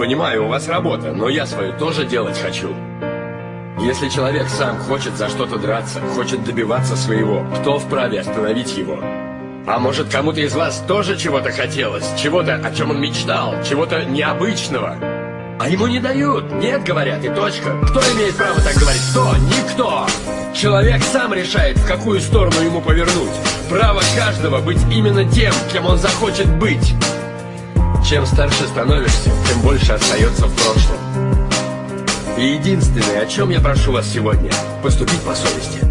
Понимаю, у вас работа, но я свою тоже делать хочу. Если человек сам хочет за что-то драться, хочет добиваться своего, кто вправе остановить его? А может, кому-то из вас тоже чего-то хотелось? Чего-то, о чем он мечтал? Чего-то необычного? А ему не дают. Нет, говорят, и точка. Кто имеет право так говорить? Кто? Никто. Человек сам решает, в какую сторону ему повернуть. Право каждого быть именно тем, кем он захочет быть. Чем старше становишься, тем больше остается в прошлом. И единственное, о чем я прошу вас сегодня, поступить по совести.